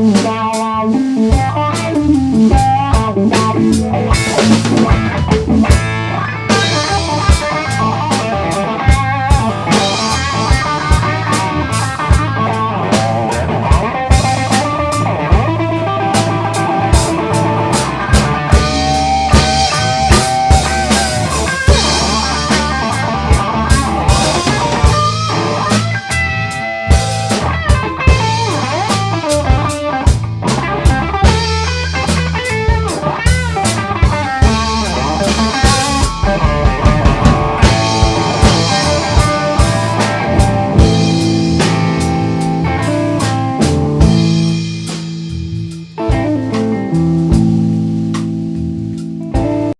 Bye.